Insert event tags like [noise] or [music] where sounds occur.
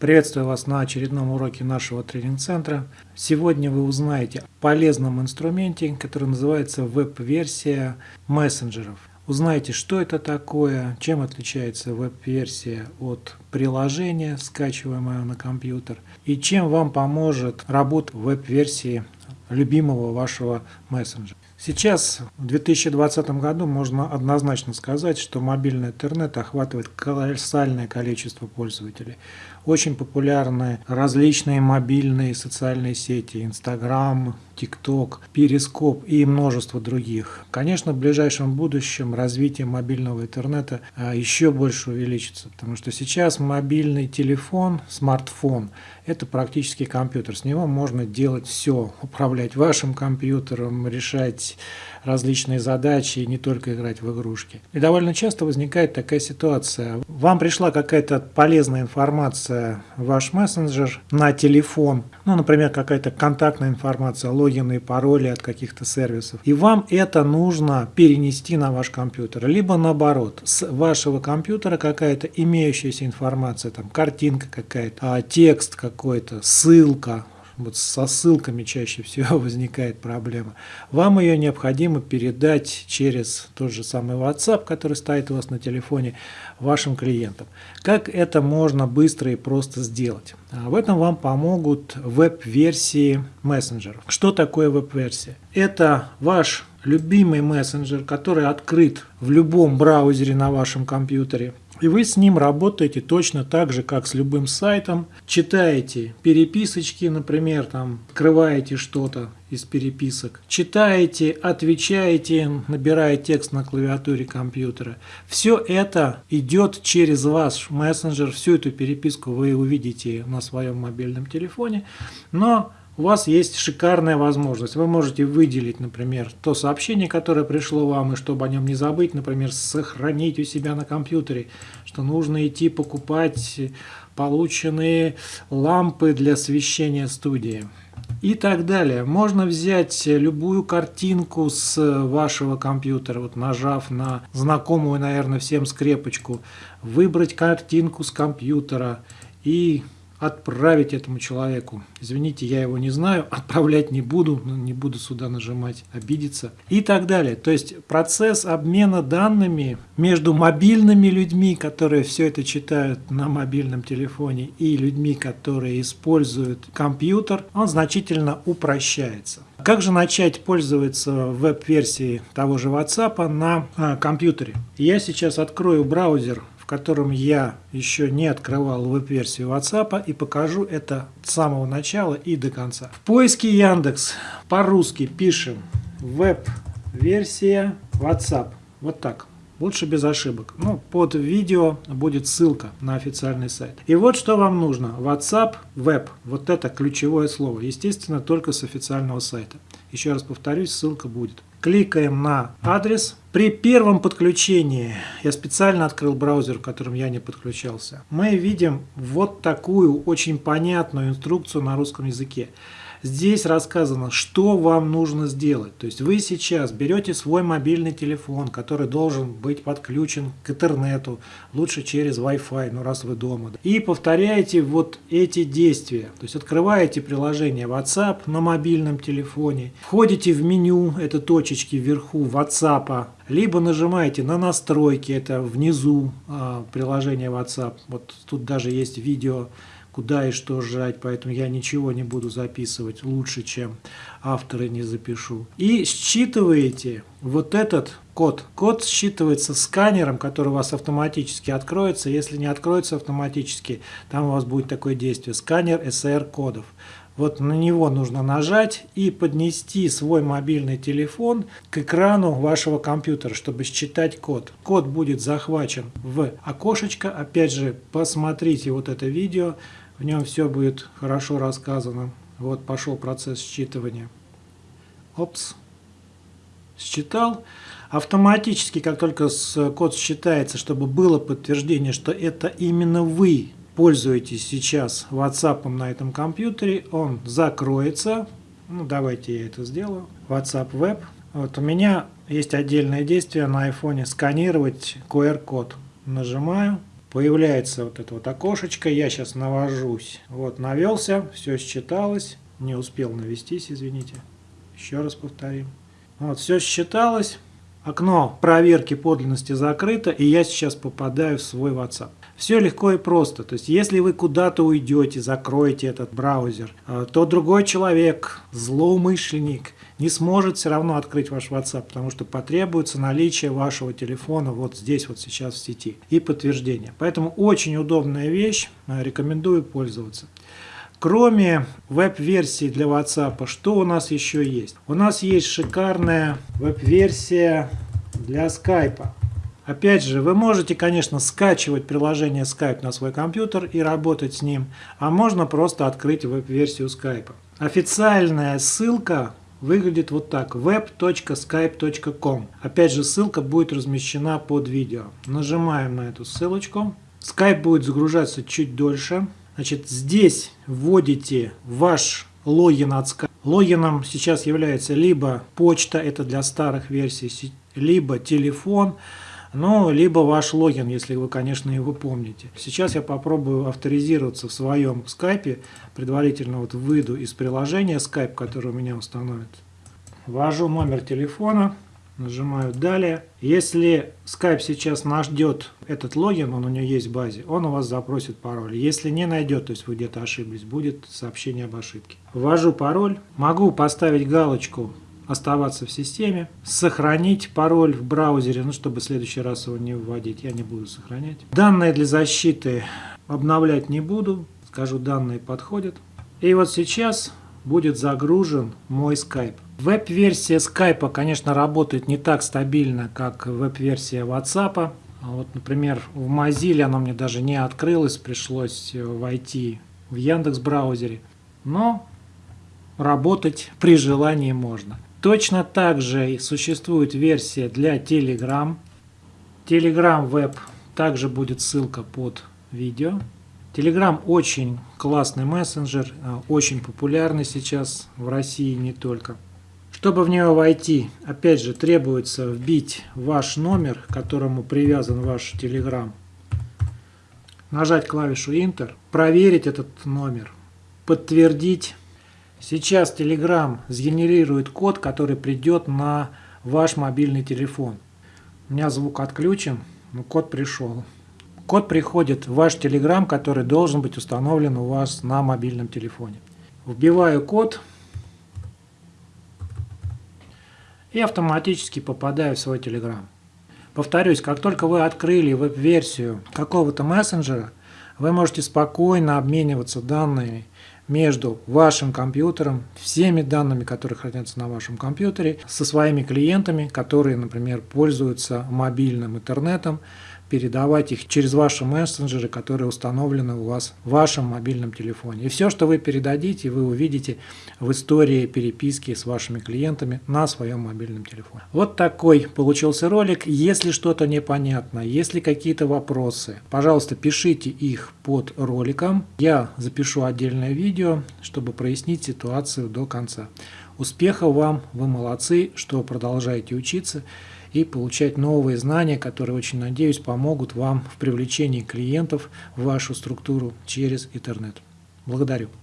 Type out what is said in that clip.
Приветствую вас на очередном уроке нашего тренинг-центра. Сегодня вы узнаете о полезном инструменте, который называется веб-версия мессенджеров. Узнаете, что это такое, чем отличается веб-версия от приложения, скачиваемого на компьютер, и чем вам поможет работа веб-версии любимого вашего мессенджера. Сейчас, в 2020 году, можно однозначно сказать, что мобильный интернет охватывает колоссальное количество пользователей. Очень популярны различные мобильные социальные сети, Инстаграм, ТикТок, Перископ и множество других. Конечно, в ближайшем будущем развитие мобильного интернета а, еще больше увеличится, потому что сейчас мобильный телефон, смартфон – это практически компьютер. С него можно делать все, управлять вашим компьютером, решать различные задачи и не только играть в игрушки. И довольно часто возникает такая ситуация. Вам пришла какая-то полезная информация в ваш мессенджер на телефон, ну, например, какая-то контактная информация, логины и пароли от каких-то сервисов. И вам это нужно перенести на ваш компьютер. Либо наоборот, с вашего компьютера какая-то имеющаяся информация, там картинка какая-то, а, текст какой-то, ссылка, вот со ссылками чаще всего [laughs] возникает проблема. Вам ее необходимо передать через тот же самый WhatsApp, который стоит у вас на телефоне, вашим клиентам. Как это можно быстро и просто сделать? А в этом вам помогут веб-версии мессенджеров. Что такое веб-версия? Это ваш любимый мессенджер, который открыт в любом браузере на вашем компьютере. И вы с ним работаете точно так же, как с любым сайтом. Читаете переписочки, например, там, открываете что-то из переписок. Читаете, отвечаете, набирая текст на клавиатуре компьютера. Все это идет через ваш мессенджер. Всю эту переписку вы увидите на своем мобильном телефоне. Но у вас есть шикарная возможность. Вы можете выделить, например, то сообщение, которое пришло вам, и чтобы о нем не забыть, например, сохранить у себя на компьютере, что нужно идти покупать полученные лампы для освещения студии и так далее. Можно взять любую картинку с вашего компьютера, вот нажав на знакомую, наверное, всем скрепочку, выбрать картинку с компьютера и отправить этому человеку. Извините, я его не знаю, [laughs] отправлять не буду, не буду сюда нажимать, обидеться и так далее. То есть процесс обмена данными между мобильными людьми, которые все это читают на мобильном телефоне, и людьми, которые используют компьютер, он значительно упрощается. Как же начать пользоваться веб-версией того же WhatsApp на а, компьютере? Я сейчас открою браузер котором я еще не открывал веб-версию WhatsApp и покажу это с самого начала и до конца. В поиске Яндекс по-русски пишем веб-версия WhatsApp. Вот так. Лучше без ошибок. Ну, под видео будет ссылка на официальный сайт. И вот что вам нужно. WhatsApp Web. Вот это ключевое слово. Естественно, только с официального сайта. Еще раз повторюсь, ссылка будет. Кликаем на адрес. При первом подключении, я специально открыл браузер, в котором я не подключался, мы видим вот такую очень понятную инструкцию на русском языке. Здесь рассказано, что вам нужно сделать. То есть вы сейчас берете свой мобильный телефон, который должен быть подключен к интернету, лучше через Wi-Fi, ну раз вы дома. И повторяете вот эти действия. То есть открываете приложение WhatsApp на мобильном телефоне, входите в меню, это точечки вверху WhatsApp, либо нажимаете на настройки, это внизу э, приложения WhatsApp. Вот тут даже есть видео куда и что жать, поэтому я ничего не буду записывать лучше, чем авторы не запишу. И считываете вот этот код. Код считывается сканером, который у вас автоматически откроется. Если не откроется автоматически, там у вас будет такое действие. Сканер SR кодов. Вот на него нужно нажать и поднести свой мобильный телефон к экрану вашего компьютера, чтобы считать код. Код будет захвачен в окошечко. Опять же, посмотрите вот это видео. В нем все будет хорошо рассказано. Вот пошел процесс считывания. Опс. Считал. Автоматически, как только код считается, чтобы было подтверждение, что это именно вы пользуетесь сейчас WhatsApp на этом компьютере, он закроется. Ну, давайте я это сделаю. WhatsApp Web. Вот у меня есть отдельное действие на iPhone сканировать QR-код. Нажимаю. Появляется вот это вот окошечко. Я сейчас навожусь. Вот, навелся, все считалось. Не успел навестись, извините. Еще раз повторим. Вот, все считалось. Окно проверки подлинности закрыто, и я сейчас попадаю в свой WhatsApp. Все легко и просто. То есть, если вы куда-то уйдете, закроете этот браузер, э, то другой человек, злоумышленник, не сможет все равно открыть ваш WhatsApp, потому что потребуется наличие вашего телефона вот здесь вот сейчас в сети и подтверждение. Поэтому очень удобная вещь, э, рекомендую пользоваться. Кроме веб-версии для WhatsApp, что у нас еще есть? У нас есть шикарная веб-версия для Skype. Опять же, вы можете, конечно, скачивать приложение Skype на свой компьютер и работать с ним, а можно просто открыть веб-версию Skype. Официальная ссылка выглядит вот так web.skype.com. Опять же, ссылка будет размещена под видео. Нажимаем на эту ссылочку. Skype будет загружаться чуть дольше. Значит, здесь вводите ваш логин от Skype. Логином сейчас является либо почта, это для старых версий, либо телефон, ну, либо ваш логин, если вы, конечно, его помните. Сейчас я попробую авторизироваться в своем скайпе, предварительно вот выйду из приложения Skype, которое у меня установит. Ввожу номер телефона, Нажимаю «Далее». Если Skype сейчас найдет этот логин, он у него есть в базе, он у вас запросит пароль. Если не найдет, то есть вы где-то ошиблись, будет сообщение об ошибке. Ввожу пароль. Могу поставить галочку оставаться в системе, сохранить пароль в браузере, ну, чтобы в следующий раз его не вводить, я не буду сохранять. Данные для защиты обновлять не буду, скажу, данные подходят. И вот сейчас будет загружен мой Skype. Веб-версия Skype, конечно, работает не так стабильно, как веб-версия WhatsApp. Вот, например, в Mozilla она мне даже не открылась, пришлось э, войти в Яндекс браузере. Но работать при желании можно. Точно так же существует версия для Telegram. Telegram Web также будет ссылка под видео. Telegram очень классный мессенджер, э, очень популярный сейчас в России не только. Чтобы в нее войти, опять же, требуется вбить ваш номер, к которому привязан ваш Telegram. Нажать клавишу Enter, проверить этот номер, подтвердить. Сейчас Telegram сгенерирует код, который придет на ваш мобильный телефон. У меня звук отключен, но код пришел. Код приходит в ваш Telegram, который должен быть установлен у вас на мобильном телефоне. Вбиваю код и автоматически попадаю в свой Telegram. Повторюсь, как только вы открыли веб-версию какого-то мессенджера, вы можете спокойно обмениваться данными между вашим компьютером, всеми данными, которые хранятся на вашем компьютере, со своими клиентами, которые, например, пользуются мобильным интернетом, передавать их через ваши мессенджеры, которые установлены у вас в вашем мобильном телефоне. И все, что вы передадите, вы увидите в истории переписки с вашими клиентами на своем мобильном телефоне. Вот такой получился ролик. Если что-то непонятно, если какие-то вопросы, пожалуйста, пишите их под роликом. Я запишу отдельное видео, чтобы прояснить ситуацию до конца. Успехов вам, вы молодцы, что продолжаете учиться и получать новые знания, которые, очень надеюсь, помогут вам в привлечении клиентов в вашу структуру через интернет. Благодарю.